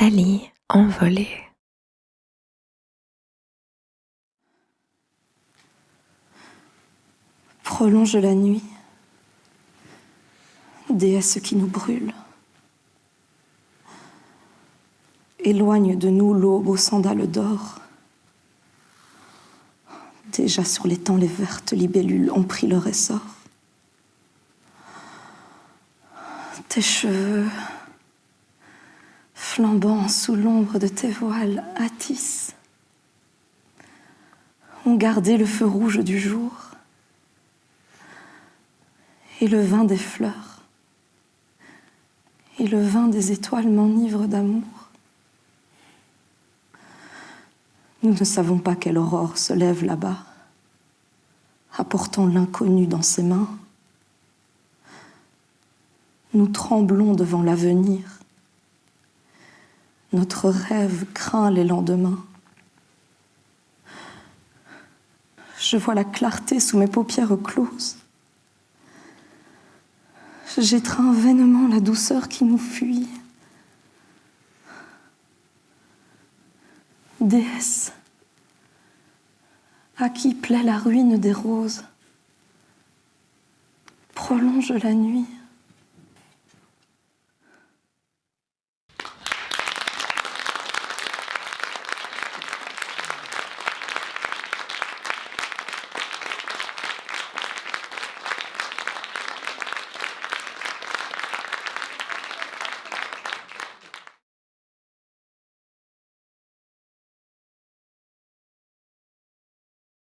Nathalie envolée. Prolonge la nuit, déesse qui nous brûle. Éloigne de nous l'aube aux sandales d'or. Déjà sur les temps, les vertes libellules ont pris leur essor. Tes cheveux, flambant sous l'ombre de tes voiles, attissent, ont gardé le feu rouge du jour et le vin des fleurs et le vin des étoiles m'enivre d'amour. Nous ne savons pas quelle aurore se lève là-bas, apportant l'inconnu dans ses mains. Nous tremblons devant l'avenir. Notre rêve craint les lendemains. Je vois la clarté sous mes paupières closes. J'étreins vainement la douceur qui nous fuit. Déesse, à qui plaît la ruine des roses, prolonge la nuit.